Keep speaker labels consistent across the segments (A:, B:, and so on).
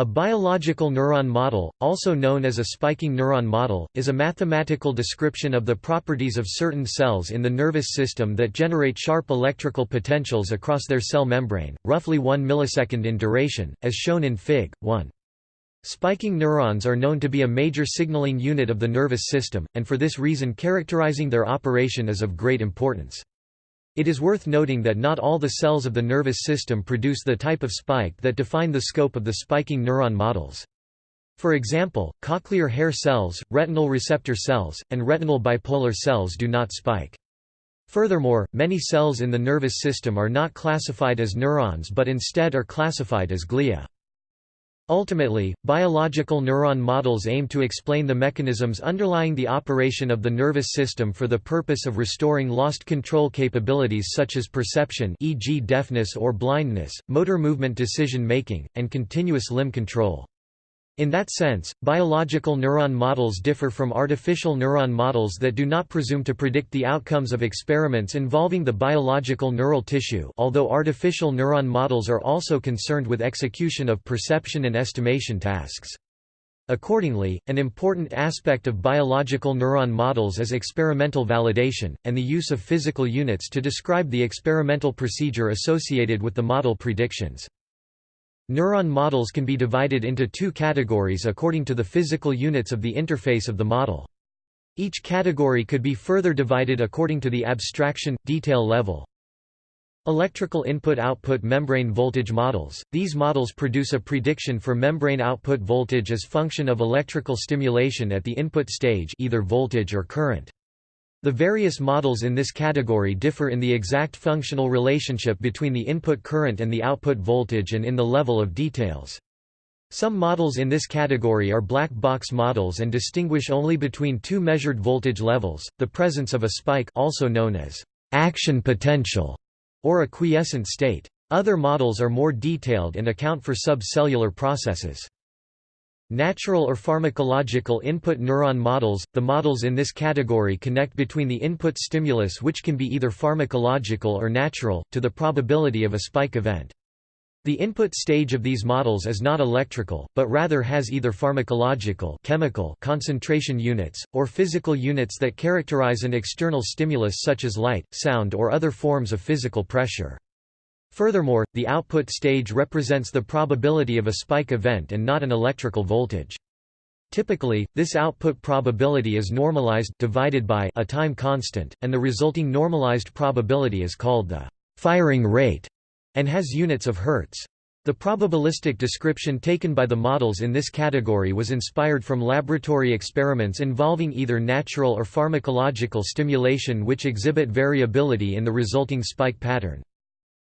A: A biological neuron model, also known as a spiking neuron model, is a mathematical description of the properties of certain cells in the nervous system that generate sharp electrical potentials across their cell membrane, roughly 1 millisecond in duration, as shown in Fig. 1. Spiking neurons are known to be a major signaling unit of the nervous system, and for this reason characterizing their operation is of great importance. It is worth noting that not all the cells of the nervous system produce the type of spike that define the scope of the spiking neuron models. For example, cochlear hair cells, retinal receptor cells, and retinal bipolar cells do not spike. Furthermore, many cells in the nervous system are not classified as neurons but instead are classified as glia. Ultimately, biological neuron models aim to explain the mechanisms underlying the operation of the nervous system for the purpose of restoring lost control capabilities such as perception e.g. deafness or blindness, motor movement decision-making, and continuous limb control. In that sense, biological neuron models differ from artificial neuron models that do not presume to predict the outcomes of experiments involving the biological neural tissue although artificial neuron models are also concerned with execution of perception and estimation tasks. Accordingly, an important aspect of biological neuron models is experimental validation, and the use of physical units to describe the experimental procedure associated with the model predictions. Neuron models can be divided into two categories according to the physical units of the interface of the model. Each category could be further divided according to the abstraction, detail level. Electrical input-output membrane voltage models – These models produce a prediction for membrane output voltage as function of electrical stimulation at the input stage either voltage or current. The various models in this category differ in the exact functional relationship between the input current and the output voltage and in the level of details. Some models in this category are black box models and distinguish only between two measured voltage levels, the presence of a spike also known as action potential or a quiescent state. Other models are more detailed and account for subcellular processes. Natural or pharmacological input neuron models – The models in this category connect between the input stimulus which can be either pharmacological or natural, to the probability of a spike event. The input stage of these models is not electrical, but rather has either pharmacological chemical concentration units, or physical units that characterize an external stimulus such as light, sound or other forms of physical pressure. Furthermore, the output stage represents the probability of a spike event and not an electrical voltage. Typically, this output probability is normalized divided by a time constant, and the resulting normalized probability is called the firing rate and has units of hertz. The probabilistic description taken by the models in this category was inspired from laboratory experiments involving either natural or pharmacological stimulation which exhibit variability in the resulting spike pattern.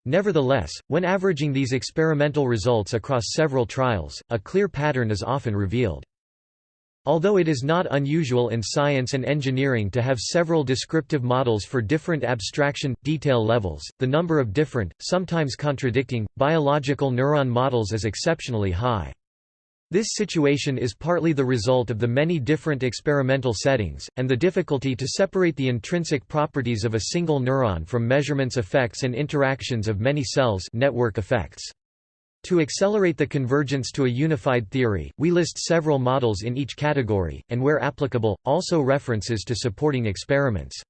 A: Nevertheless, when averaging these experimental results across several trials, a clear pattern is often revealed. Although it is not unusual in science and engineering to have several descriptive models for different abstraction, detail levels, the number of different, sometimes contradicting, biological neuron models is exceptionally high. This situation is partly the result of the many different experimental settings, and the difficulty to separate the intrinsic properties of a single neuron from measurements effects and interactions of many cells network effects. To accelerate the convergence to a unified theory, we list several models in each category, and where applicable, also references to supporting experiments.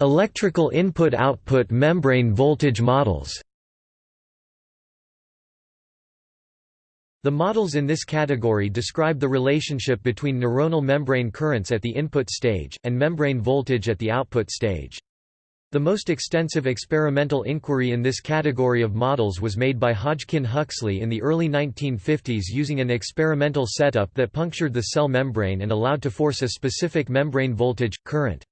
A: Electrical input-output membrane voltage models The models in this category describe the relationship between neuronal membrane currents at the input stage, and membrane voltage at the output stage. The most extensive experimental inquiry in this category of models was made by Hodgkin Huxley in the early 1950s using an experimental setup that punctured the cell membrane and allowed to force a specific membrane voltage, current.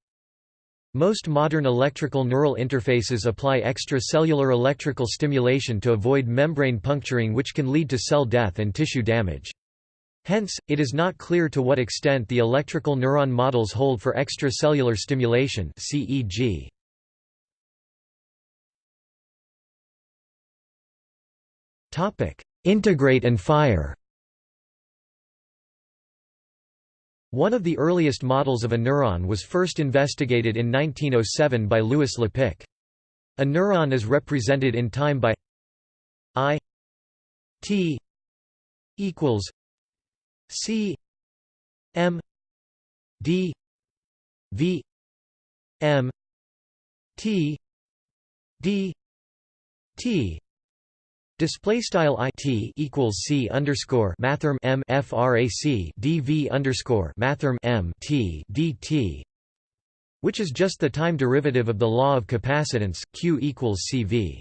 A: Most modern electrical neural interfaces apply extracellular electrical stimulation to avoid membrane puncturing which can lead to cell death and tissue damage. Hence, it is not clear to what extent the electrical neuron models hold for extracellular stimulation CEG. Integrate and fire One of the earliest models of a neuron was first investigated in 1907 by Louis Lapicque. A neuron is represented in time by I T equals C M D V M T D T Display style i t equals c underscore mathrm m frac dv underscore mathrm m t dt, which is just the time derivative of the law of capacitance q equals cv.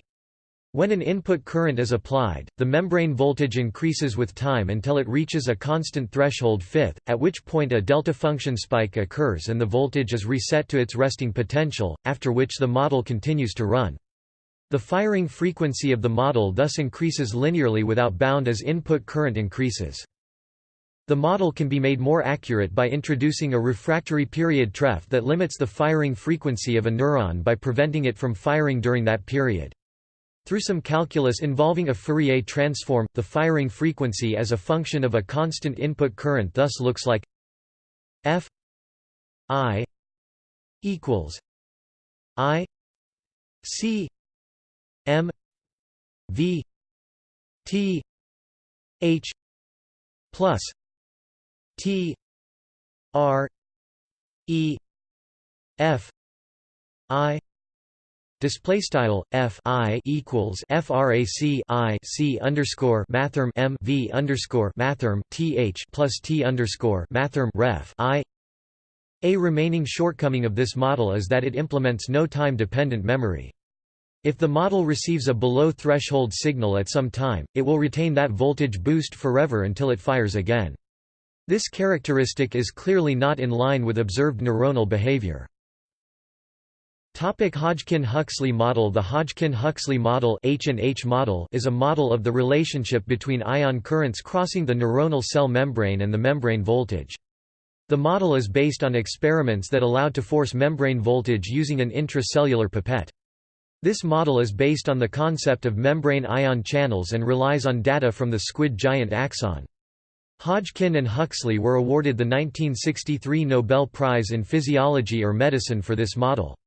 A: When an input current is applied, the membrane voltage increases with time until it reaches a constant threshold fifth, at which point a delta function spike occurs and the voltage is reset to its resting potential, after which the model continues to run. The firing frequency of the model thus increases linearly without bound as input current increases. The model can be made more accurate by introducing a refractory period TREF that limits the firing frequency of a neuron by preventing it from firing during that period. Through some calculus involving a Fourier transform, the firing frequency as a function of a constant input current thus looks like f i equals i c V T H plus T R E F I Display style f i equals frac i c underscore mathrm m v underscore mathrm th plus t underscore mathrm ref i. A remaining shortcoming of this model is that it implements no time-dependent memory. If the model receives a below-threshold signal at some time, it will retain that voltage boost forever until it fires again. This characteristic is clearly not in line with observed neuronal behavior. Hodgkin-Huxley model The Hodgkin-Huxley model, H&H model is a model of the relationship between ion currents crossing the neuronal cell membrane and the membrane voltage. The model is based on experiments that allowed to force membrane voltage using an intracellular pipette. This model is based on the concept of membrane ion channels and relies on data from the squid giant axon. Hodgkin and Huxley were awarded the 1963 Nobel Prize in Physiology or Medicine for this model.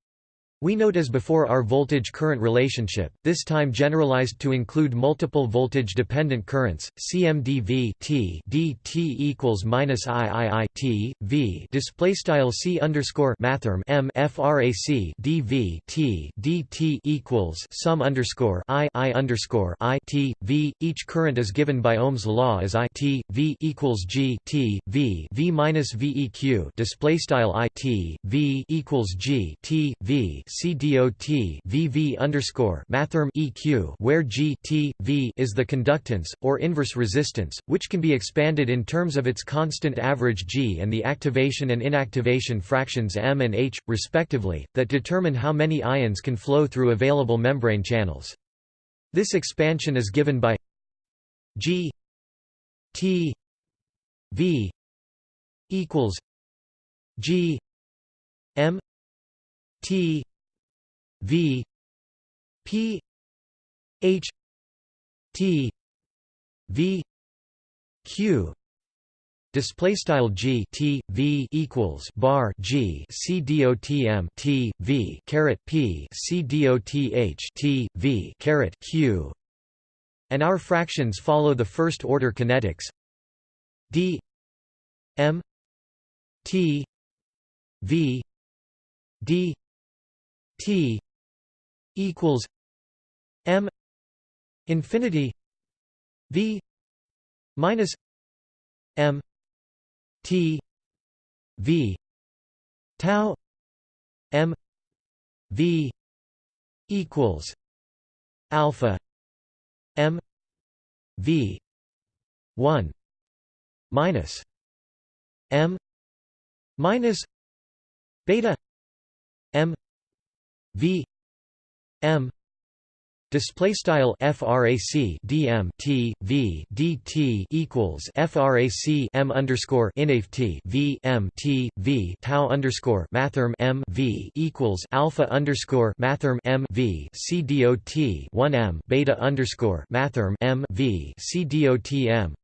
A: We note as before our voltage-current relationship, this time generalized to include multiple voltage-dependent currents, CMDV T dt equals minus III T V display style C underscore mathrm M frac dV T dt equals sum underscore I I underscore I T V. Each current is given by Ohm's law as I T V equals G T V V minus VEQ display style I T V equals G T V CDOT VV underscore mathrm EQ where G T V is the conductance, or inverse resistance, which can be expanded in terms of its constant average G and the activation and inactivation fractions M and H, respectively, that determine how many ions can flow through available membrane channels. This expansion is given by G T V equals G M T V P H T V Q display style G T V equals bar G C D O T M T V caret P C D O T H T V caret Q and our fractions follow the first order kinetics. D M T V D T equals M infinity V minus M T V tau M V equals alpha M V one minus M minus beta M V M display style frac dm t v dt equals frac m underscore inaf t v m t v tau underscore mathrm m v equals alpha underscore mathrm m v c dot 1 m beta underscore mathrm m v c dot m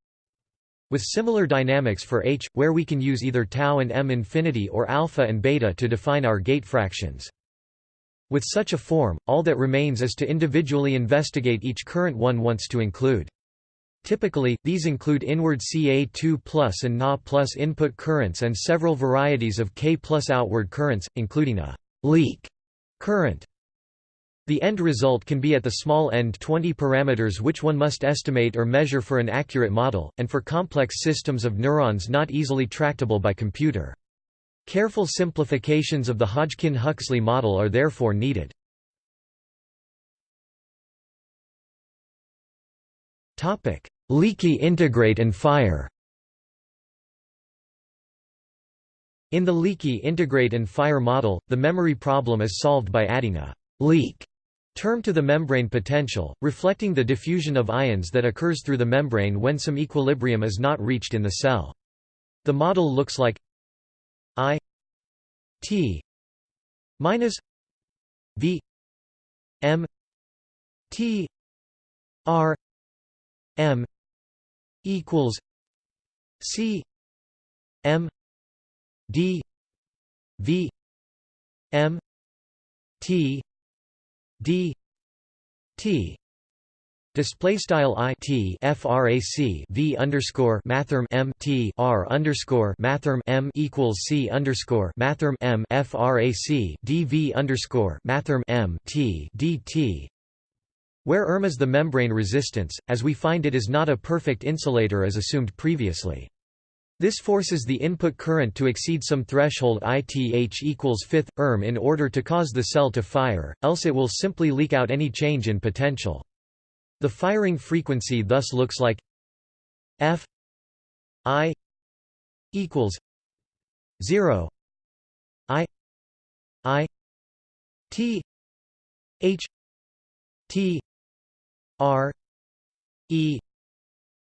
A: with similar dynamics for h, where we can use either tau and m infinity or alpha and beta to define our gate fractions. With such a form, all that remains is to individually investigate each current one wants to include. Typically, these include inward Ca2 plus and Na plus input currents and several varieties of K plus outward currents, including a leak current. The end result can be at the small end 20 parameters which one must estimate or measure for an accurate model, and for complex systems of neurons not easily tractable by computer. Careful simplifications of the Hodgkin-Huxley model are therefore needed. Leaky integrate and fire In the leaky integrate and fire model, the memory problem is solved by adding a leak term to the membrane potential, reflecting the diffusion of ions that occurs through the membrane when some equilibrium is not reached in the cell. The model looks like I T minus V M T R M equals C M D V M T D T Display style i t frac v underscore mathrm m t r underscore mathrm m equals c underscore mathrm m frac dv underscore mathrm m t dt where Erm is the membrane resistance, as we find it is not a perfect insulator as assumed previously. This forces the input current to exceed some threshold ITH equals fifth, Erm in order to cause the cell to fire, else it will simply leak out any change in potential. The firing frequency thus looks like F I equals 0 I I T H T R E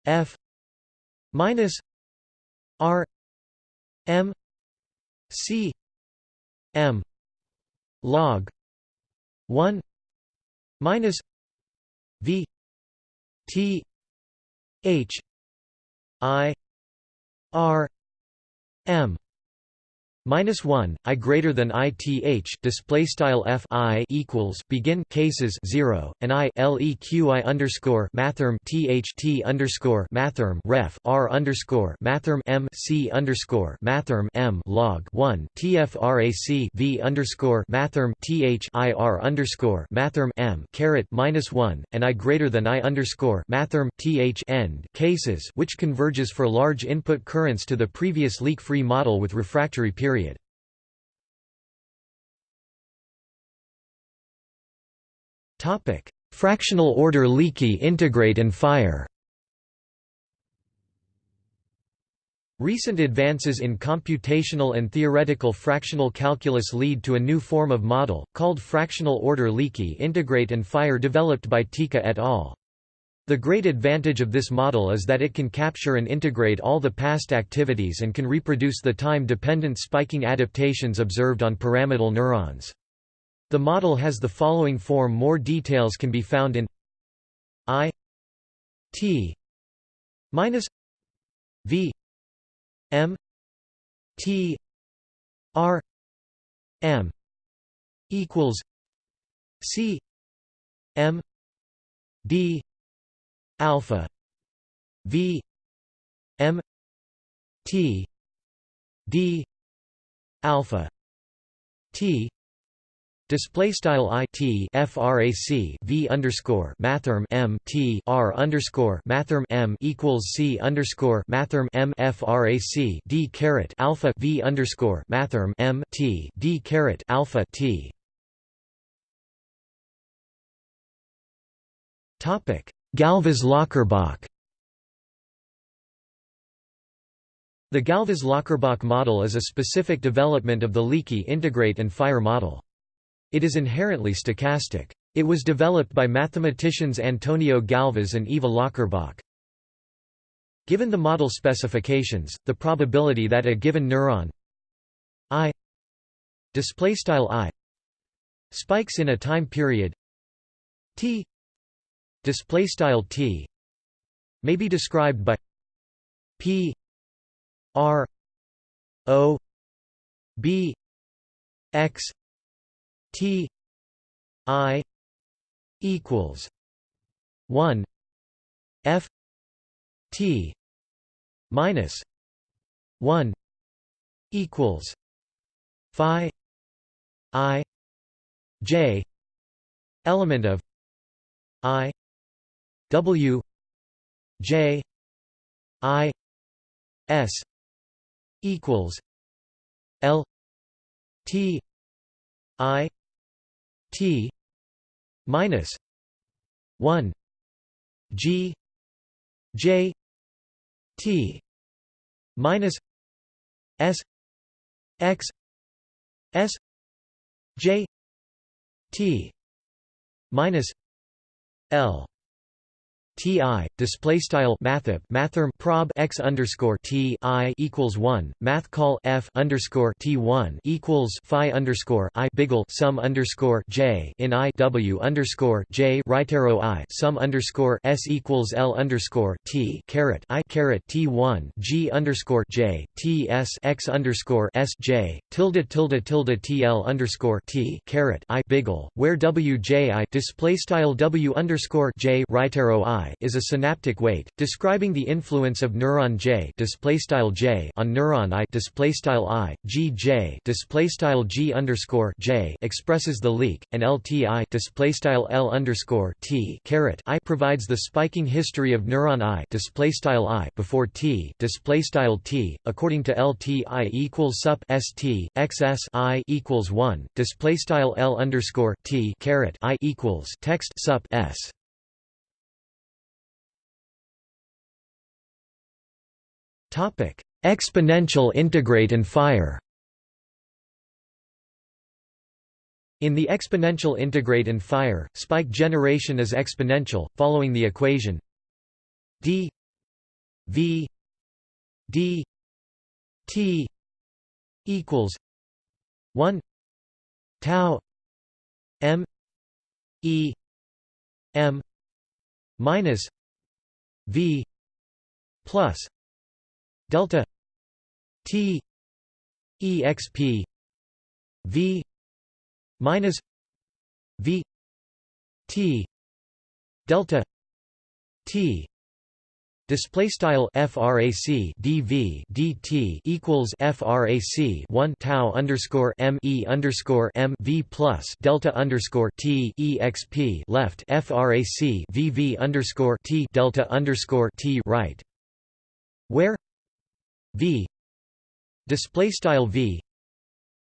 A: F minus R M C M log one minus V T H I R M minus one I greater than ith display style f i equals begin cases zero and i leqi underscore mathrm th underscore mathrm ref r underscore mathrm m c underscore mathrm m log one tfrac v underscore mathrm th i r underscore mathrm m caret minus one and i greater than i underscore mathrm th end cases which converges for large input currents to the previous leak-free model with refractory period period. Topic: Fractional order leaky integrate and fire. Recent advances in computational and theoretical fractional calculus lead to a new form of model, called fractional order leaky integrate and fire developed by Teka et al. The great advantage of this model is that it can capture and integrate all the past activities and can reproduce the time-dependent spiking adaptations observed on pyramidal neurons. The model has the following form more details can be found in I T minus V M T R M equals C M D alpha v m t d alpha t Display style i t frac v underscore mathrm m t r underscore mathrm m equals c underscore mathrm m frac d caret alpha v underscore mathrm m t d caret alpha t. Topic Galves-Löcherbach The Galves-Löcherbach model is a specific development of the leaky integrate and fire model. It is inherently stochastic. It was developed by mathematicians Antonio Galves and Eva Löcherbach. Given the model specifications, the probability that a given neuron i i spikes in a time period t display style t may be described by p r o b x t I equals one F T minus one equals Phi I J element of I W J I S equals L T I T minus one G J T minus S X S J T minus L Ti display style mathep mathrm prob x underscore T I equals one math call f underscore T one equals phi underscore I biggle sum underscore J in I W underscore J right arrow I sum underscore S equals L underscore T caret I caret T one G underscore J T S x underscore S J tilde tilde tilde T L underscore T caret I biggle where W J I display style W underscore J right arrow I is a synaptic weight, describing the influence of neuron J, J on neuron I, I G J, G underscore J expresses the leak, and LTI, L underscore T caret I provides the spiking history of neuron I, I before T, T, according to LTI equals sup ST, XS I equals one, display style L underscore T caret I equals text sup S. Topic: Exponential integrate and fire. In the exponential integrate and fire, spike generation is exponential, following the equation d v d t equals 1 tau m e m minus v plus delta t exp v minus v t delta t Display style frac dv dt equals frac 1 tau underscore m e underscore m v plus delta underscore t exp left frac vv underscore t delta underscore t right, where V. Display style V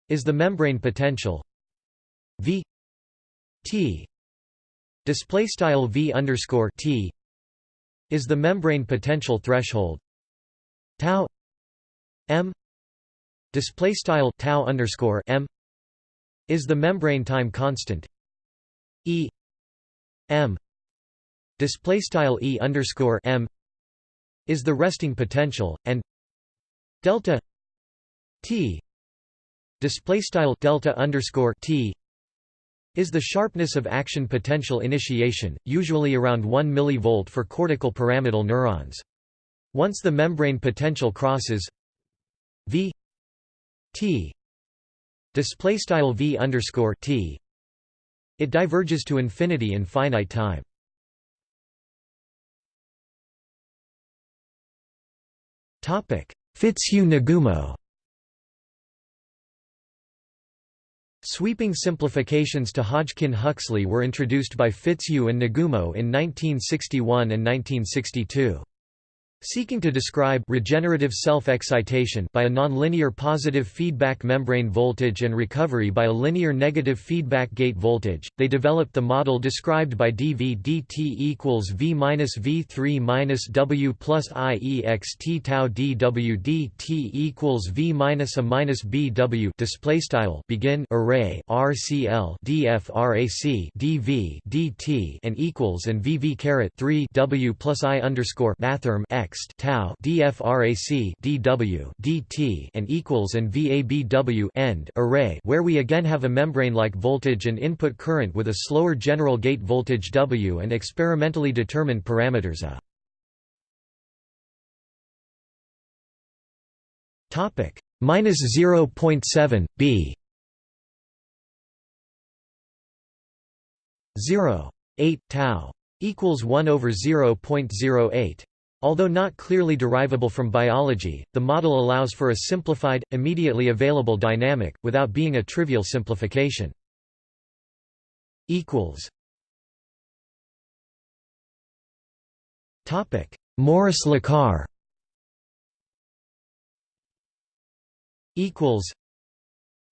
A: is the membrane potential V T. Display style V underscore T is the membrane potential threshold tau M. Display style tau underscore M is the membrane time constant E M. Display style E underscore M is the resting potential and delta t display style delta underscore t is the sharpness of action potential initiation, usually around 1 mV for cortical pyramidal neurons. Once the membrane potential crosses v t display style v underscore t, it diverges to infinity in finite time. Topic Fitzhugh-Nagumo Sweeping simplifications to Hodgkin-Huxley were introduced by Fitzhugh and Nagumo in 1961 and 1962. Seeking to describe regenerative self-excitation by a nonlinear positive feedback membrane voltage and recovery by a linear negative feedback gate voltage, they developed the model described by dV dt equals V minus V3 minus W plus I ext tau dW dt equals V minus a minus BW display style begin array RCL DFRAC DV dt and equals and VV caret 3 W plus I underscore mathrm X next tau dfrac dw dt and equals and vabw end array where we again have a membrane-like voltage and input current with a slower general gate voltage W and experimentally determined parameters A. Topic minus 0.7 b 0. 8 tau equals 1 over 0.08. Although not clearly derivable from biology, the model allows for a simplified, immediately available dynamic, without being a trivial simplification. Morris-Lecar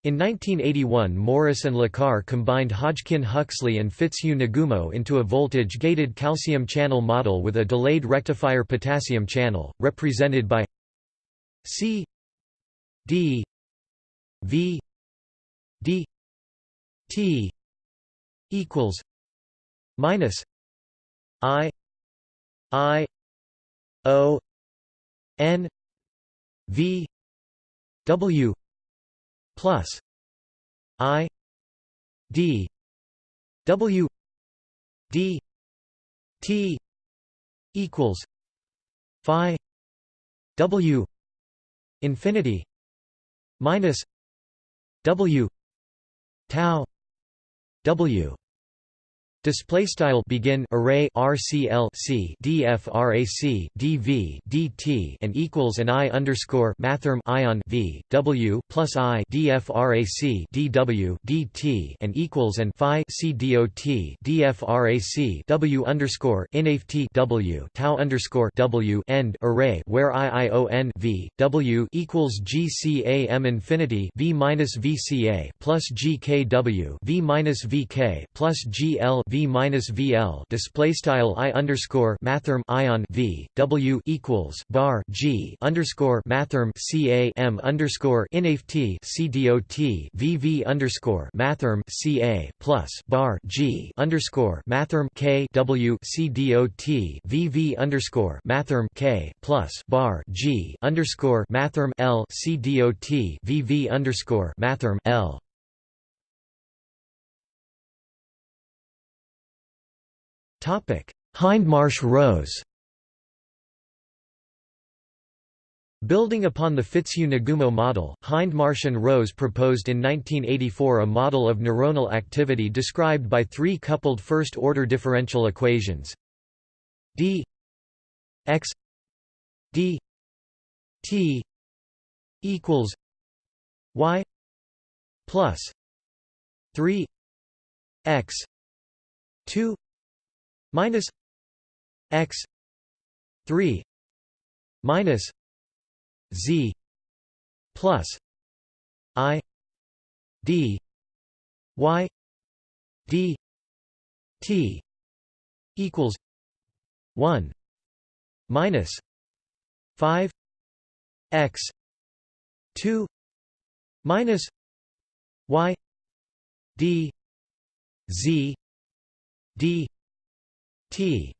A: in 1981 Morris and Lecar combined Hodgkin-Huxley and Fitzhugh-Nagumo into a voltage-gated calcium channel model with a delayed rectifier potassium channel, represented by C D V D T equals minus I I O N V W plus I D W D T equals Phi W infinity minus W tau W Display style begin array RCL C DFRAC DV DT and equals and I underscore mathrm ion V W plus I DFRAC DW DT and equals and Phi C DOT DFRAC W underscore INAFT W tau underscore W end array where IION V W equals GCAM infinity V minus VCA plus GKW V minus VK plus GL V minus vl display style i underscore mathrm ion v w equals bar g underscore mathrm ca m underscore inaft c v v underscore mathrm ca plus bar g underscore mathrm k w c dot v v underscore mathrm k plus bar g underscore mathrm l c dot v v underscore mathrm l Hindmarsh-Rose Building upon the Fitzhugh-Nagumo model, Hindmarsh and Rose proposed in 1984 a model of neuronal activity described by three coupled first-order differential equations. D x d t equals y plus 3 x 2 minus x 3 minus z plus i d y d t equals 1 minus 5 x 2 minus y d z d T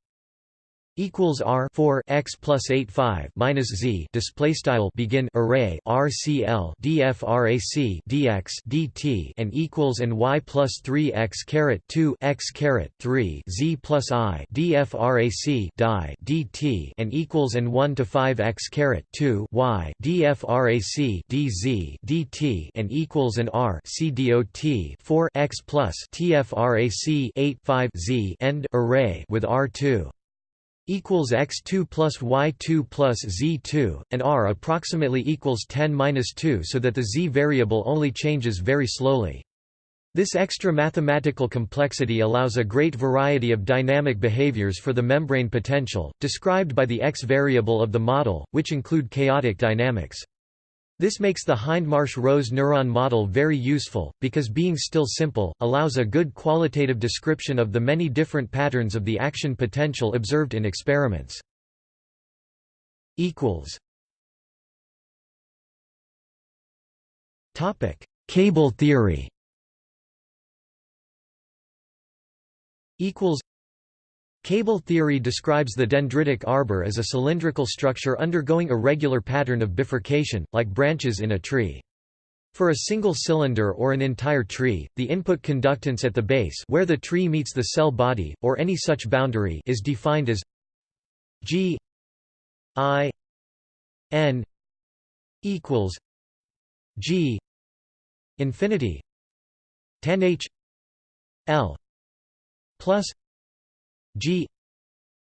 A: equals R 4 x plus 8 5 minus Z display style begin array RCL DFRAC DX DT and equals and Y plus 3 x caret 2 x caret 3 Z plus I DFRAC die DT and equals and 1 to 5 x caret 2 Y DFRAC DZ DT and equals and R C dot 4 x plus TFRAC 8 5 Z end array with R2 equals x2 plus y2 plus z2, and r approximately equals 10 minus 2 so that the z variable only changes very slowly. This extra mathematical complexity allows a great variety of dynamic behaviors for the membrane potential, described by the x variable of the model, which include chaotic dynamics. This makes the Hindmarsh-Rose neuron model very useful, because being still simple, allows a good qualitative description of the many different patterns of the action potential observed in experiments. Cable theory Cable theory describes the dendritic arbor as a cylindrical structure undergoing a regular pattern of bifurcation, like branches in a tree. For a single cylinder or an entire tree, the input conductance at the base where the tree meets the cell body, or any such boundary is defined as G I N equals G infinity 10 H L plus G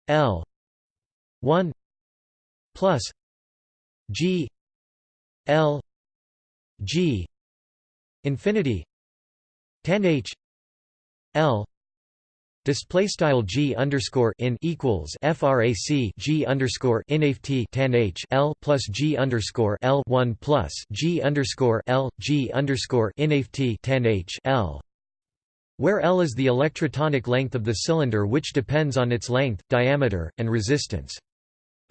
A: L one plus G L G infinity tan H L Display style g underscore in equals frac g underscore tan h l plus g underscore l one plus g underscore l g underscore tan h l, where l is the electrotonic length of the cylinder, which depends on its length, diameter, and resistance.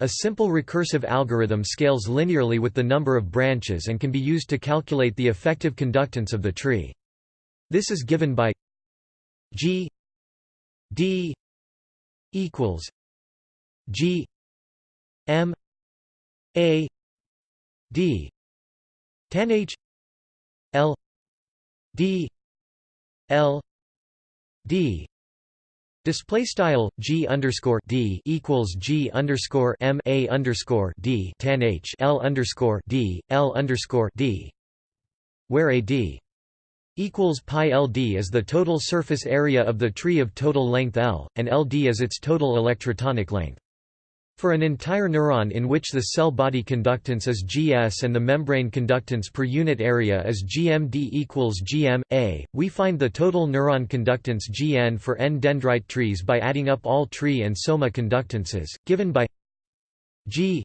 A: A simple recursive algorithm scales linearly with the number of branches and can be used to calculate the effective conductance of the tree. This is given by g d equals g m a d tan h l d l d Display style g underscore d equals g underscore m a underscore d tan h l underscore d l underscore d, where a d equals pi ld is the total surface area of the tree of total length L, and Ld is its total electrotonic length. For an entire neuron in which the cell body conductance is Gs and the membrane conductance per unit area is GMD equals GM, A, we find the total neuron conductance Gn for n dendrite trees by adding up all tree and soma conductances, given by G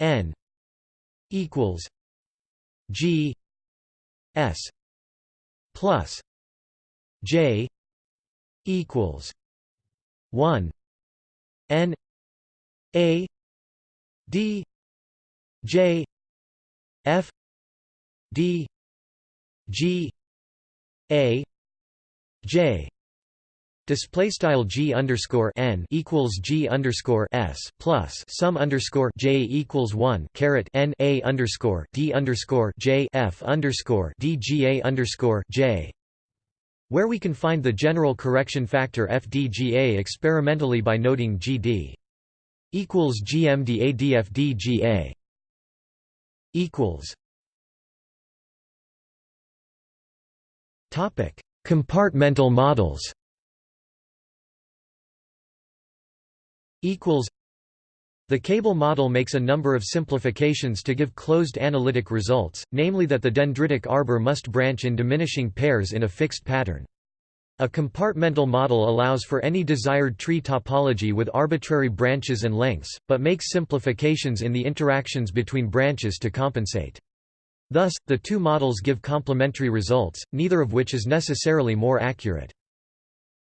A: n equals G s plus J equals one N A D J F D G A J. Display style g underscore n equals g underscore s plus sum underscore j equals one caret n a underscore d underscore j f underscore d g a underscore j, where we can find the general correction factor FDGA experimentally by noting GD equals GMDADFDGA equals Topic: Compartmental models. equals the cable model makes a number of simplifications to give closed analytic results, namely that the dendritic arbor must branch in diminishing pairs in a fixed pattern. A compartmental model allows for any desired tree topology with arbitrary branches and lengths, but makes simplifications in the interactions between branches to compensate. Thus, the two models give complementary results, neither of which is necessarily more accurate.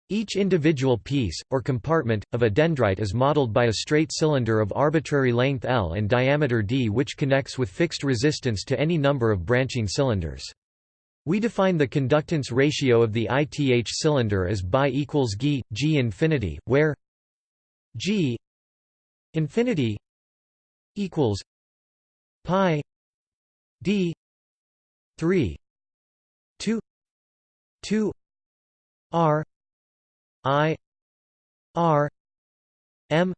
A: Each individual piece, or compartment, of a dendrite is modeled by a straight cylinder of arbitrary length L and diameter d which connects with fixed resistance to any number of branching cylinders. We define the conductance ratio of the ith cylinder as bi equals g, g infinity, where g infinity equals pi d 3 2 2 r I R M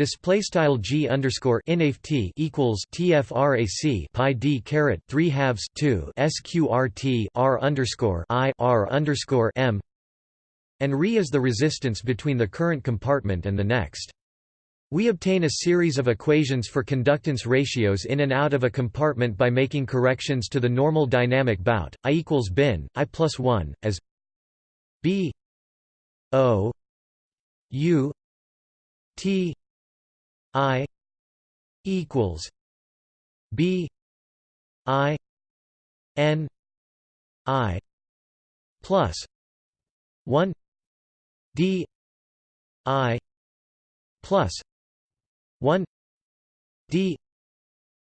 A: display style G underscore inft equals TFRAC pi D caret 3 halves 2 SQRT R underscore I R underscore M and Re is the resistance between the current compartment and the next. We obtain a series of equations for conductance ratios in and out of a compartment by making corrections to the normal dynamic bout, I equals bin, I plus 1, as B O U T I equals B I N I plus one D I plus one D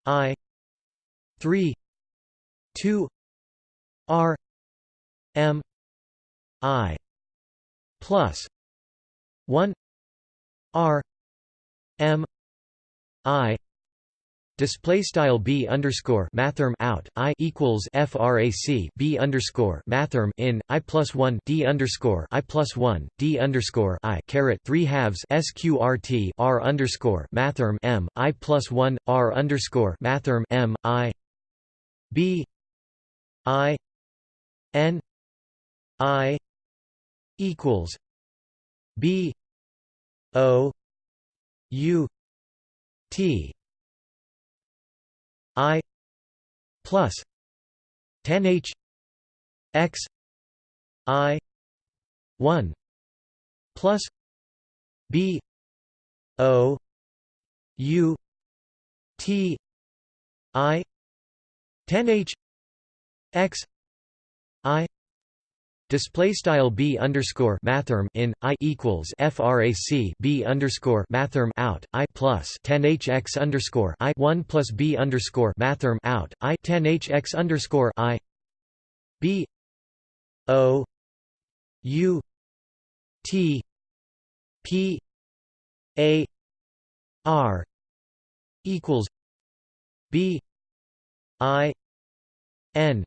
A: I three two R M I plus 1 r m i display style b underscore mathrm out i equals frac b underscore mathrm in i plus one d underscore i plus one d underscore i caret three halves sqrt r underscore mathrm m i plus one r underscore mathrm m i b i n i equals B O U T I plus 10 H X I one plus B O U T I ten H X I Display style b underscore mathrm in i equals frac b underscore mathrm out i plus 10 hx underscore i 1 plus b underscore mathrm out i 10 hx underscore i b o u t p a r equals b i n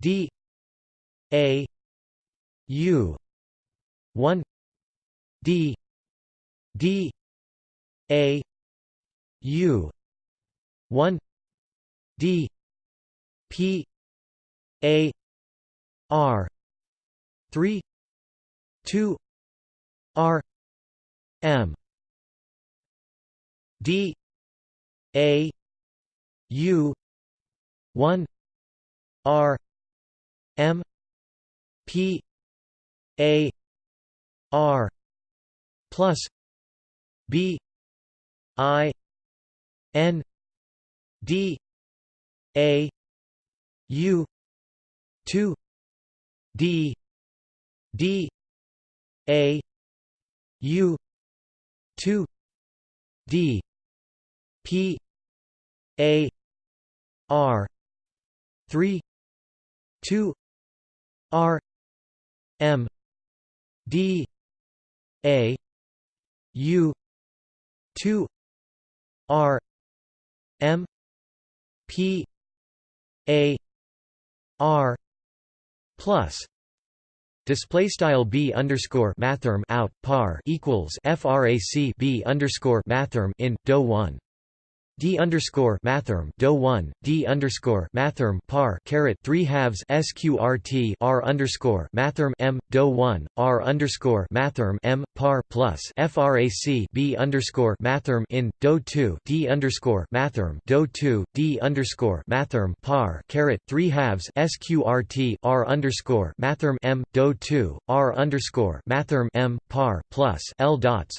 A: d a U. one. D. D. A. U. one. D. P. A. R. three. two. R. M. D. A. U. one. R. M. P a R plus B I N D A U two D D A U two D P A R three two R M D A U two R M P A R plus Display style b underscore mathrm out par equals frac b underscore mathrm in do one d underscore mathrm do one d underscore mathrm par caret three halves sqrt r underscore mathrm m do one r underscore mathrm m par plus frac b underscore mathrm in do two d underscore mathrm do two d underscore mathrm par caret three halves sqrt r underscore mathrm m do two r underscore mathrm m par plus l dots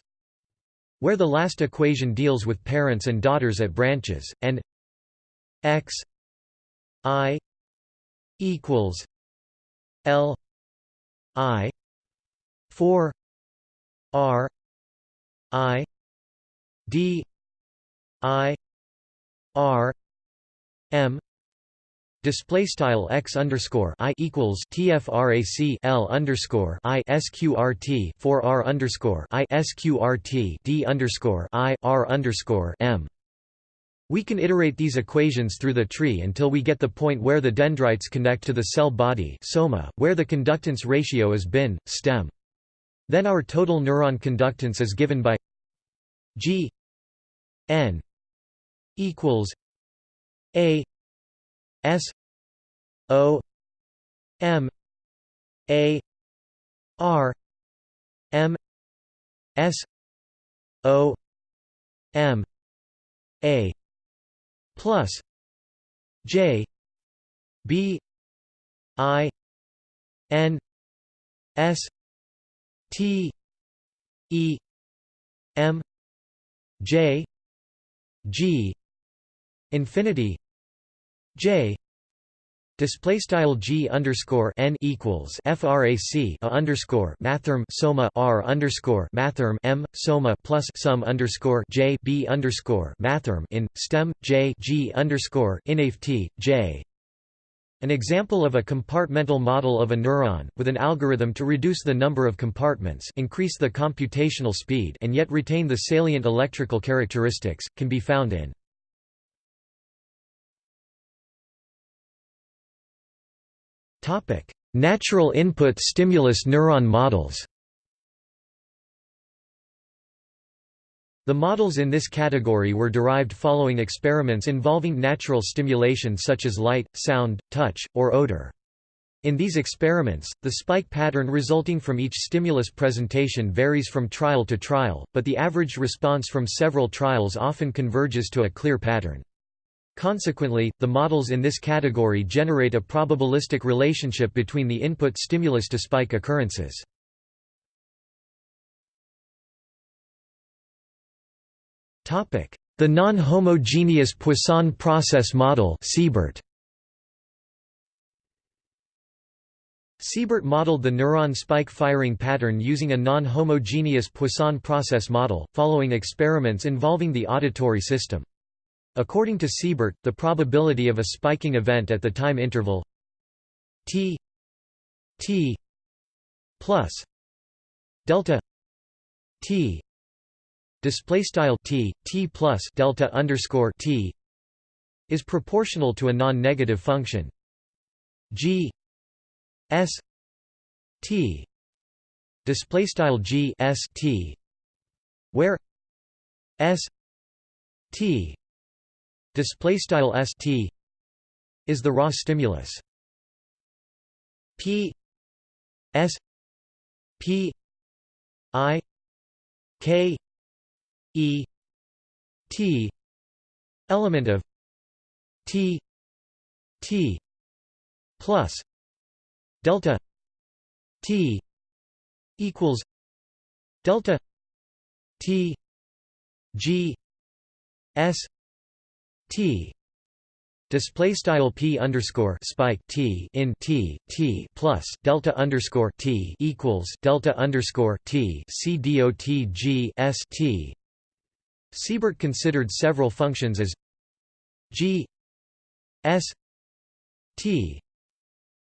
A: where the last equation deals with parents and daughters at branches, and x i equals l i 4 r i d i r m Display style x underscore i equals tfrac l underscore i sqrt for r underscore i sqrt d underscore i r underscore m. We can iterate these equations through the tree until we get the point where the dendrites connect to the cell body soma, where the conductance ratio is bin, stem. Then our total neuron conductance is given by g n equals a S O M A R M S O M A plus J B I N S T E M J G infinity J display style G underscore n equals frac a underscore mathrm soma r underscore mathrm m soma plus sum underscore J B underscore mathrm in stem J G underscore inft J. An example of a compartmental model of a neuron, with an algorithm to reduce the number of compartments increase the computational speed and yet retain the salient electrical characteristics, can be found in Natural input stimulus neuron models The models in this category were derived following experiments involving natural stimulation such as light, sound, touch, or odor. In these experiments, the spike pattern resulting from each stimulus presentation varies from trial to trial, but the averaged response from several trials often converges to a clear pattern. Consequently, the models in this category generate a probabilistic relationship between the input stimulus to spike occurrences. The non-homogeneous Poisson process model Siebert. Siebert modeled the neuron spike firing pattern using a non-homogeneous Poisson process model, following experiments involving the auditory system. According to Siebert, the probability of a spiking event at the time interval t t plus delta t display style t t plus delta underscore t is proportional to a non-negative function. G S T display style G S T where S T display style S T is the raw stimulus. P S P I K E T element of T T plus delta t equals delta t g s t Display style p underscore spike t in t t plus delta underscore t equals delta underscore t c dot g s t. Siebert considered several functions as g s t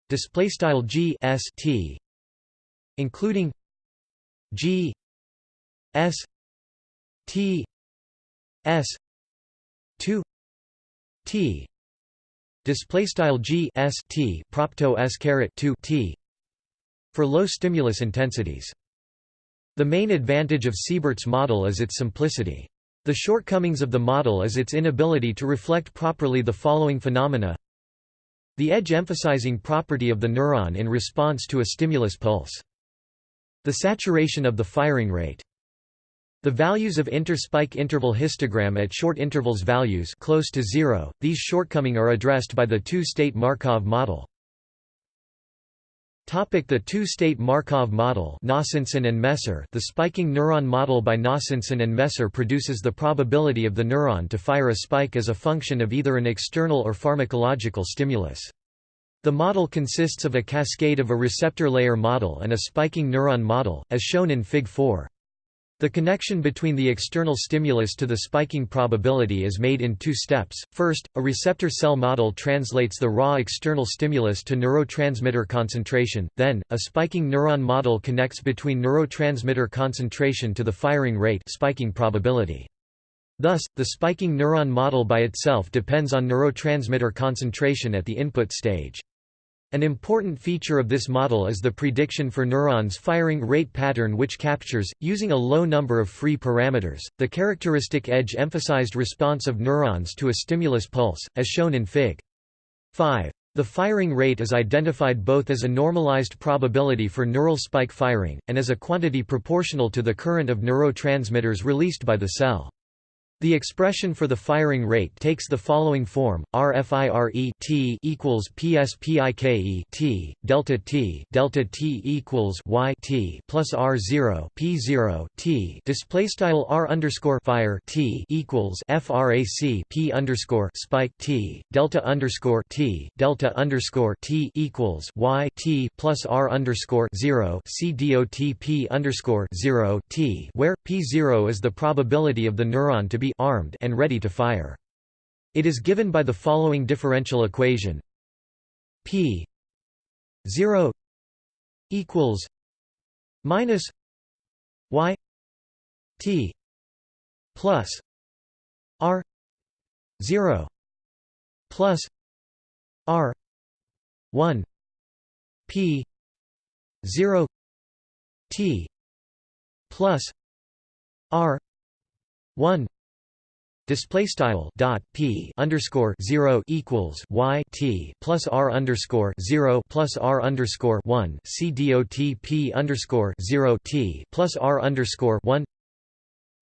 A: display style g s t including g s t s 2 t display style g s t propto s caret 2 t for low stimulus intensities the main advantage of Siebert's model is its simplicity. The shortcomings of the model is its inability to reflect properly the following phenomena the edge emphasizing property of the neuron in response to a stimulus pulse. The saturation of the firing rate. The values of interspike interval histogram at short intervals values close to zero, these shortcoming are addressed by the two-state Markov model. Topic the two-state Markov model and Messer The spiking neuron model by Nossenson and Messer produces the probability of the neuron to fire a spike as a function of either an external or pharmacological stimulus. The model consists of a cascade of a receptor layer model and a spiking neuron model, as shown in Fig. 4. The connection between the external stimulus to the spiking probability is made in two steps. First, a receptor cell model translates the raw external stimulus to neurotransmitter concentration, then, a spiking neuron model connects between neurotransmitter concentration to the firing rate spiking probability. Thus, the spiking neuron model by itself depends on neurotransmitter concentration at the input stage. An important feature of this model is the prediction for neurons firing rate pattern which captures, using a low number of free parameters, the characteristic edge-emphasized response of neurons to a stimulus pulse, as shown in Fig. 5. The firing rate is identified both as a normalized probability for neural spike firing, and as a quantity proportional to the current of neurotransmitters released by the cell. The expression for the firing rate takes the following form: RFIRE T equals PSPIKE T delta T delta T equals Y T plus R zero P zero T. Display style R underscore fire T equals FRAC P underscore spike T delta underscore T delta underscore T equals Y T plus R underscore zero C dot P underscore zero T where P zero is the probability of the neuron to be armed and ready to fire. It is given by the following differential equation P 0 equals minus y t plus r 0 plus r 1 p 0 t plus r 1 Display style dot p underscore zero equals y t plus r underscore zero plus r underscore one c dot p underscore zero t plus r underscore one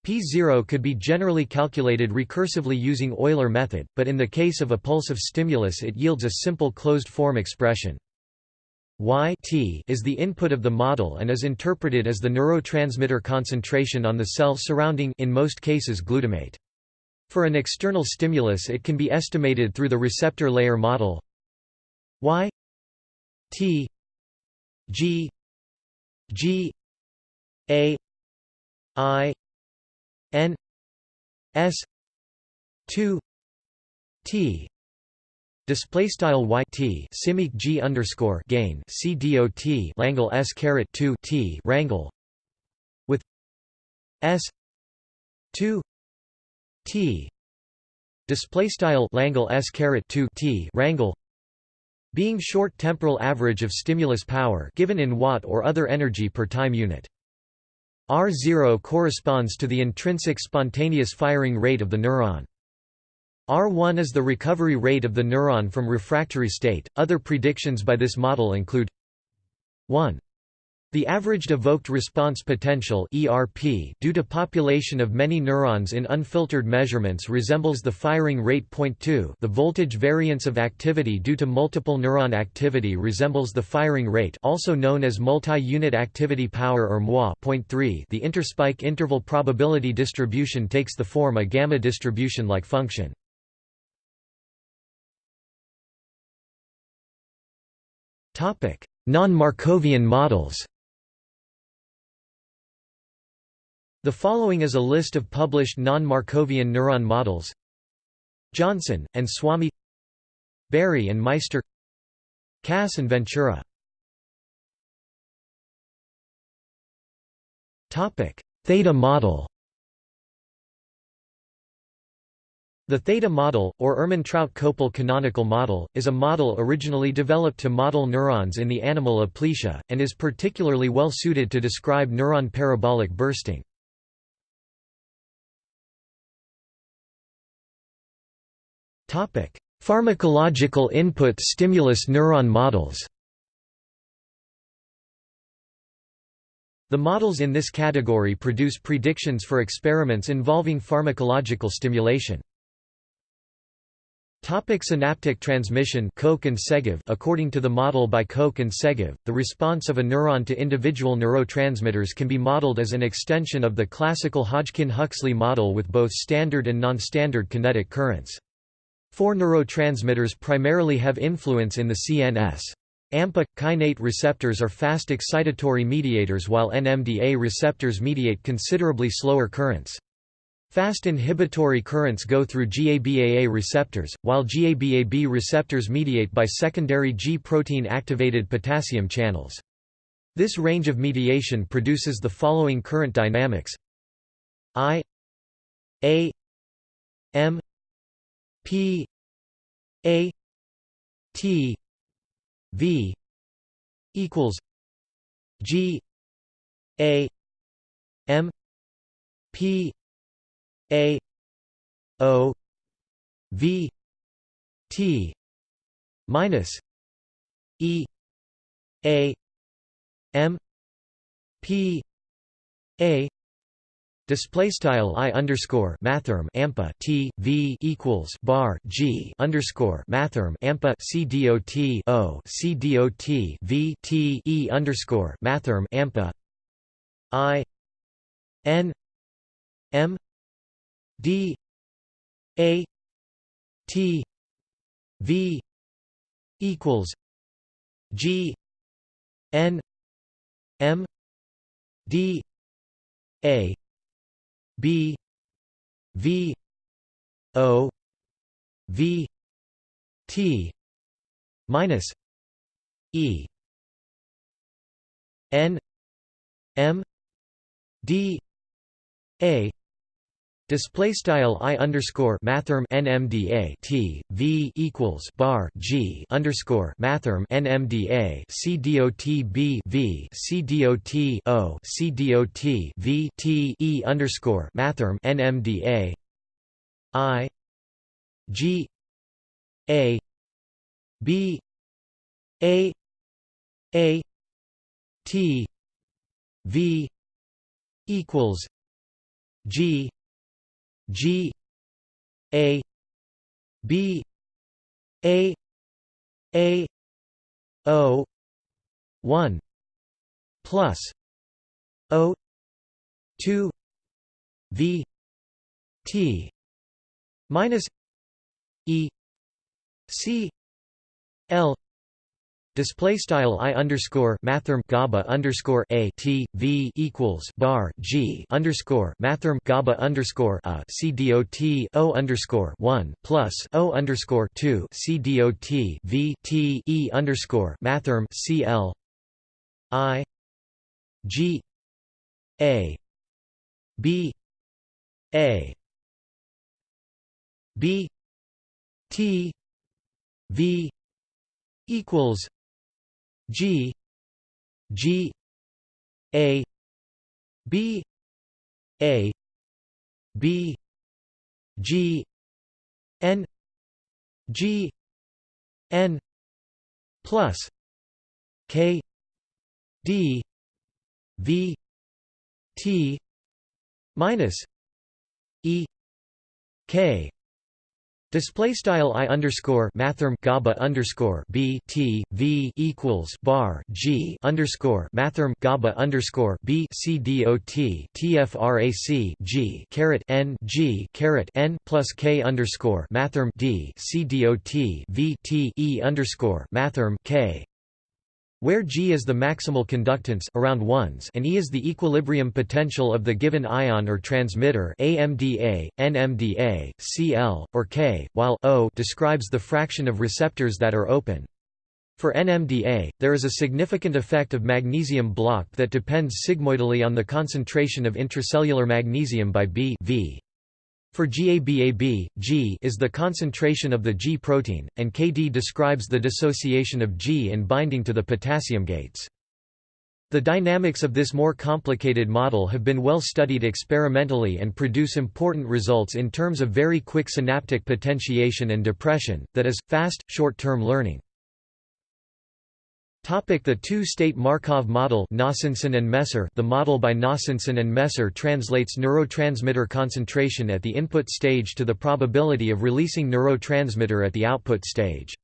A: P0 could be generally calculated recursively using Euler method, but in the case of a pulse of stimulus it yields a simple closed-form expression. Y t is the input of the model and is interpreted as the neurotransmitter concentration on the cell surrounding in most cases glutamate. For an external stimulus it can be estimated through the receptor layer model y t g g a i n s 2 t. Display style y t simic g underscore gain c dot langle s caret two t rangle with s two t display style langle s caret 2 t rangle being short temporal average of stimulus power given in watt or other energy per time unit r0 corresponds to the intrinsic spontaneous firing rate of the neuron R1 is the recovery rate of the neuron from refractory state. Other predictions by this model include 1. The averaged evoked response potential (ERP) due to population of many neurons in unfiltered measurements resembles the firing rate. Point 2. The voltage variance of activity due to multiple neuron activity resembles the firing rate, also known as multi-unit activity power or MUA. Point 3. The interspike interval probability distribution takes the form a gamma distribution-like function. Topic: Non-Markovian models. The following is a list of published non-Markovian neuron models. Johnson, and Swami Berry and Meister Kass and Ventura. Theta model. The theta model, or Ermentrout-Kopell canonical model, is a model originally developed to model neurons in the animal aplysia, and is particularly well suited to describe neuron parabolic bursting. Pharmacological input stimulus neuron models The models in this category produce predictions for experiments involving pharmacological stimulation. Topic synaptic transmission Koch and Segev According to the model by Koch and Segev, the response of a neuron to individual neurotransmitters can be modeled as an extension of the classical Hodgkin-Huxley model with both standard and non-standard kinetic currents. Four neurotransmitters primarily have influence in the CNS. AMPA kainate receptors are fast excitatory mediators while NMDA receptors mediate considerably slower currents. Fast inhibitory currents go through GABAA receptors, while GABAB receptors mediate by secondary G-protein activated potassium channels. This range of mediation produces the following current dynamics I A M P A T V equals G A M P A O V T minus E A M P A Display style i underscore mathrm ampa t v equals bar g underscore mathrm ampa c dot o c dot v t e underscore mathrm ampa i n m d a t v equals g n m d a B V O V T minus E N M D A Display style i underscore mathrm nmda t v equals bar g underscore mathrm nmda c dot b v c dot o c dot v t e underscore mathrm nmda I G A B A A T V equals G G A B A A O one plus O two V T minus E C L Display style i underscore mathrm gaba underscore a t v equals bar g underscore mathrm gaba underscore a c dot o underscore one plus o underscore two c dot v t e underscore mathrm c l i g a b a b t v equals G G A B A B G N G N plus K D V T minus E K Display style i underscore mathrm gaba underscore b t v equals bar g underscore mathrm gaba underscore b c dot tfrac g caret n g caret n plus k underscore mathrm d c dot v t e underscore mathrm k where G is the maximal conductance around ones and E is the equilibrium potential of the given ion or transmitter AMPA, NMDA, Cl, or K, while O describes the fraction of receptors that are open. For NMDA, there is a significant effect of magnesium block that depends sigmoidally on the concentration of intracellular magnesium by B v. For GABAB, G is the concentration of the G protein, and Kd describes the dissociation of G in binding to the potassium gates. The dynamics of this more complicated model have been well studied experimentally and produce important results in terms of very quick synaptic potentiation and depression, that is, fast, short-term learning. Topic the two-state Markov model Nossenson and Messer The model by Nossenson and Messer translates neurotransmitter concentration at the input stage to the probability of releasing neurotransmitter at the output stage.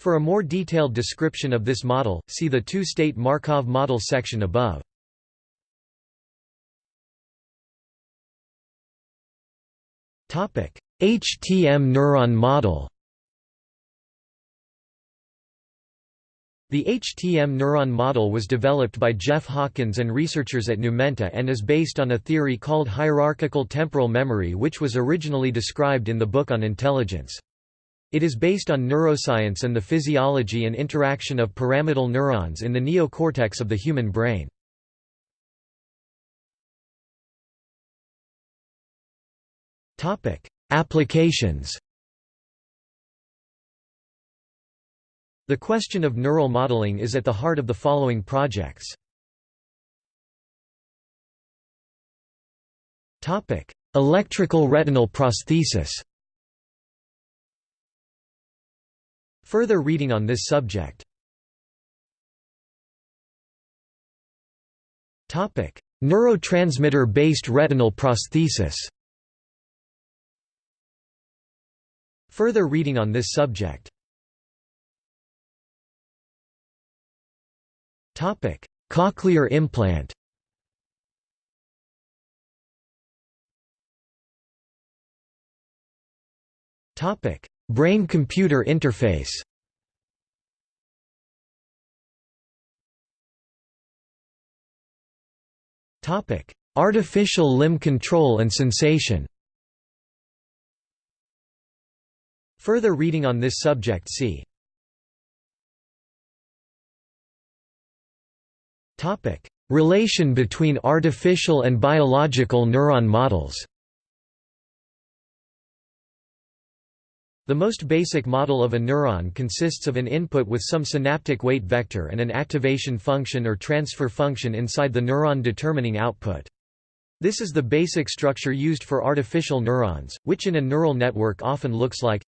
A: For a more detailed description of this model, see the two-state Markov model section above. HTM neuron model The HTM neuron model was developed by Jeff Hawkins and researchers at Numenta and is based on a theory called hierarchical temporal memory which was originally described in the book on intelligence. It is based on neuroscience and the physiology and interaction of pyramidal neurons in the neocortex of the human brain. Applications The question of neural modeling is at the heart of the following projects. Electrical retinal prosthesis. Further reading on this subject. Neurotransmitter-based retinal prosthesis. Further reading on this subject Topic: Cochlear implant. Topic: Brain-computer interface. Topic: Artificial limb control and sensation. Further reading on this subject see Relation between artificial and biological neuron models The most basic model of a neuron consists of an input with some synaptic weight vector and an activation function or transfer function inside the neuron determining output. This is the basic structure used for artificial neurons, which in a neural network often looks like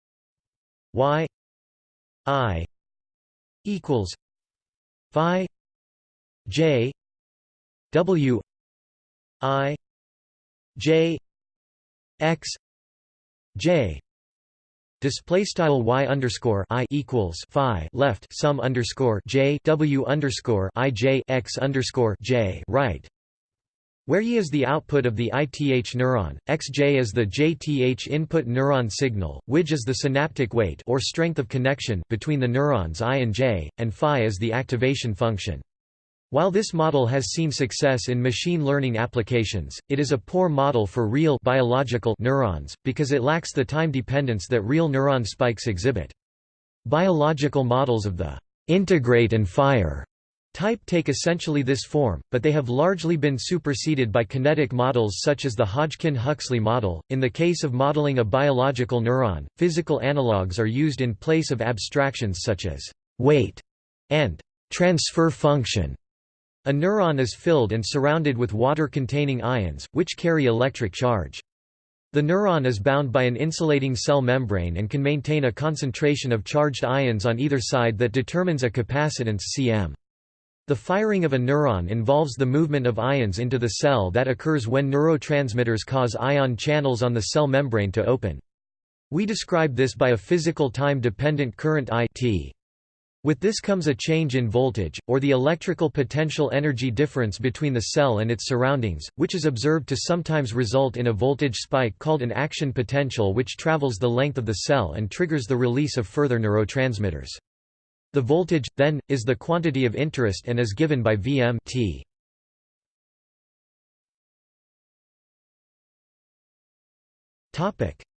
A: y i equals phi j w i j x j Display style y underscore i equals phi left sum underscore j w underscore i j x underscore j right where Y is the output of the ITH neuron, XJ is the JTH input neuron signal, WIJ is the synaptic weight or strength of connection between the neurons I and J, and phi is the activation function. While this model has seen success in machine learning applications, it is a poor model for real biological neurons, because it lacks the time dependence that real neuron spikes exhibit. Biological models of the integrate and fire Type take essentially this form, but they have largely been superseded by kinetic models such as the Hodgkin-Huxley model. In the case of modeling a biological neuron, physical analogues are used in place of abstractions such as weight and transfer function. A neuron is filled and surrounded with water-containing ions, which carry electric charge. The neuron is bound by an insulating cell membrane and can maintain a concentration of charged ions on either side that determines a capacitance cm. The firing of a neuron involves the movement of ions into the cell that occurs when neurotransmitters cause ion channels on the cell membrane to open. We describe this by a physical time-dependent current I t. With this comes a change in voltage, or the electrical potential energy difference between the cell and its surroundings, which is observed to sometimes result in a voltage spike called an action potential which travels the length of the cell and triggers the release of further neurotransmitters. The voltage, then, is the quantity of interest and is given by Vm t.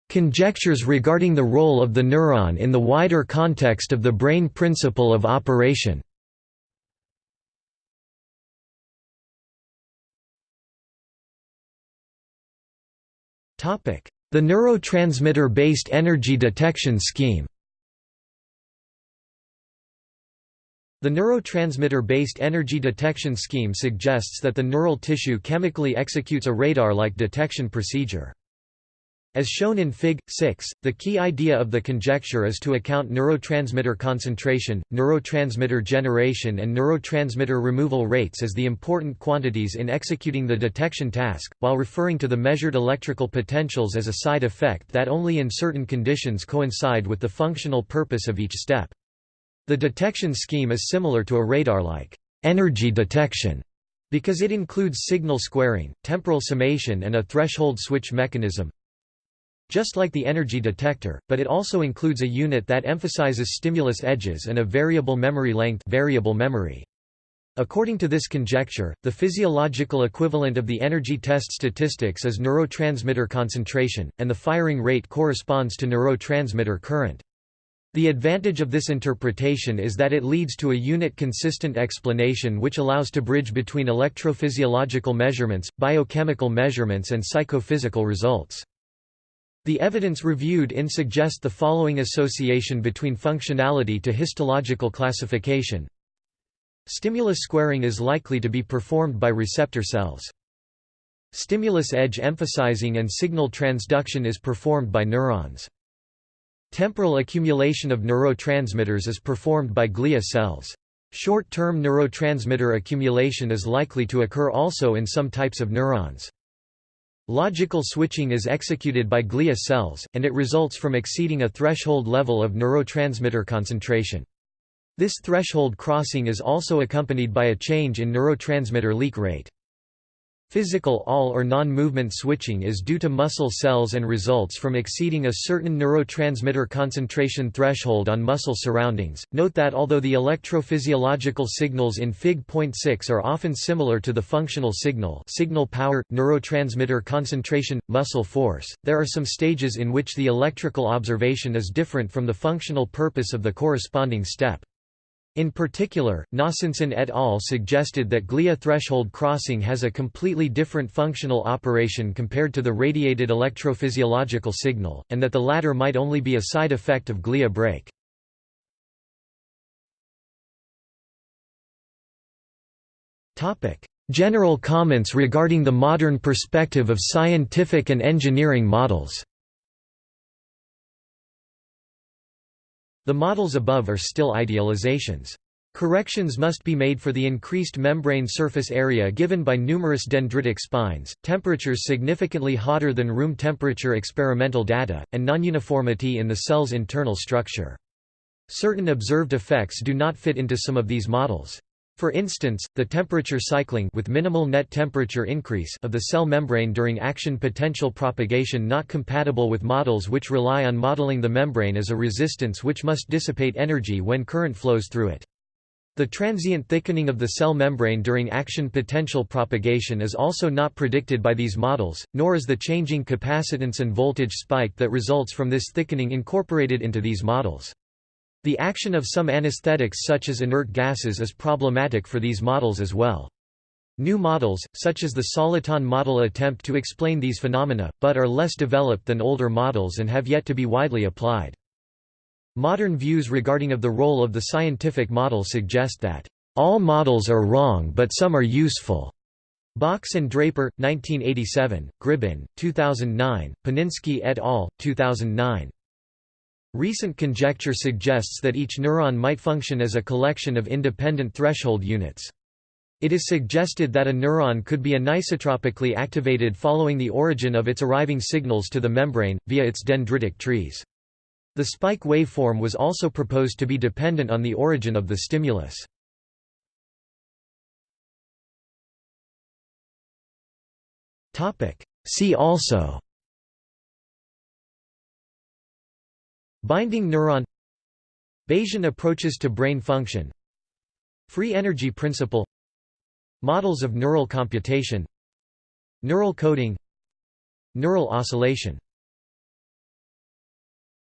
A: Conjectures regarding the role of the neuron in the wider context of the brain principle of operation The neurotransmitter-based energy detection scheme The neurotransmitter-based energy detection scheme suggests that the neural tissue chemically executes a radar-like detection procedure. As shown in Fig. 6, the key idea of the conjecture is to account neurotransmitter concentration, neurotransmitter generation and neurotransmitter removal rates as the important quantities in executing the detection task, while referring to the measured electrical potentials as a side effect that only in certain conditions coincide with the functional purpose of each step. The detection scheme is similar to a radar-like energy detection because it includes signal squaring, temporal summation and a threshold switch mechanism just like the energy detector, but it also includes a unit that emphasizes stimulus edges and a variable memory length variable memory. According to this conjecture, the physiological equivalent of the energy test statistics is neurotransmitter concentration, and the firing rate corresponds to neurotransmitter current. The advantage of this interpretation is that it leads to a unit-consistent explanation which allows to bridge between electrophysiological measurements, biochemical measurements and psychophysical results. The evidence reviewed in suggest the following association between functionality to histological classification. Stimulus squaring is likely to be performed by receptor cells. Stimulus edge emphasizing and signal transduction is performed by neurons. Temporal accumulation of neurotransmitters is performed by glia cells. Short-term neurotransmitter accumulation is likely to occur also in some types of neurons. Logical switching is executed by glia cells, and it results from exceeding a threshold level of neurotransmitter concentration. This threshold crossing is also accompanied by a change in neurotransmitter leak rate. Physical all or non-movement switching is due to muscle cells and results from exceeding a certain neurotransmitter concentration threshold on muscle surroundings. Note that although the electrophysiological signals in Fig.6 are often similar to the functional signal, signal power, neurotransmitter concentration, muscle force, there are some stages in which the electrical observation is different from the functional purpose of the corresponding step. In particular, Nossenson et al. suggested that glia threshold crossing has a completely different functional operation compared to the radiated electrophysiological signal, and that the latter might only be a side effect of glia break. General comments regarding the modern perspective of scientific and engineering models The models above are still idealizations. Corrections must be made for the increased membrane surface area given by numerous dendritic spines, temperatures significantly hotter than room temperature experimental data, and nonuniformity in the cell's internal structure. Certain observed effects do not fit into some of these models. For instance, the temperature cycling with minimal net temperature increase of the cell membrane during action potential propagation not compatible with models which rely on modeling the membrane as a resistance which must dissipate energy when current flows through it. The transient thickening of the cell membrane during action potential propagation is also not predicted by these models, nor is the changing capacitance and voltage spike that results from this thickening incorporated into these models. The action of some anesthetics such as inert gases is problematic for these models as well. New models, such as the soliton model attempt to explain these phenomena, but are less developed than older models and have yet to be widely applied. Modern views regarding of the role of the scientific model suggest that, "...all models are wrong but some are useful." Box and Draper, 1987, Gribbin, 2009, Paninski et al., 2009. Recent conjecture suggests that each neuron might function as a collection of independent threshold units. It is suggested that a neuron could be anisotropically activated following the origin of its arriving signals to the membrane, via its dendritic trees. The spike waveform was also proposed to be dependent on the origin of the stimulus. See also Binding neuron. Bayesian approaches to brain function. Free energy principle. Models of neural computation. Neural coding. Neural oscillation